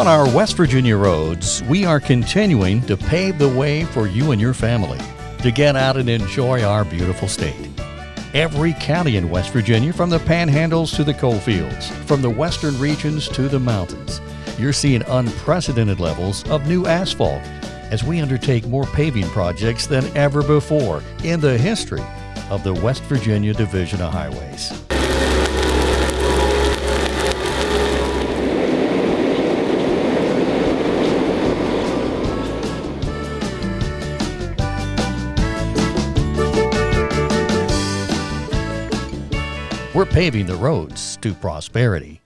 On our West Virginia roads, we are continuing to pave the way for you and your family to get out and enjoy our beautiful state. Every county in West Virginia, from the panhandles to the coalfields, from the western regions to the mountains, you're seeing unprecedented levels of new asphalt as we undertake more paving projects than ever before in the history of the West Virginia Division of Highways. We're paving the roads to prosperity.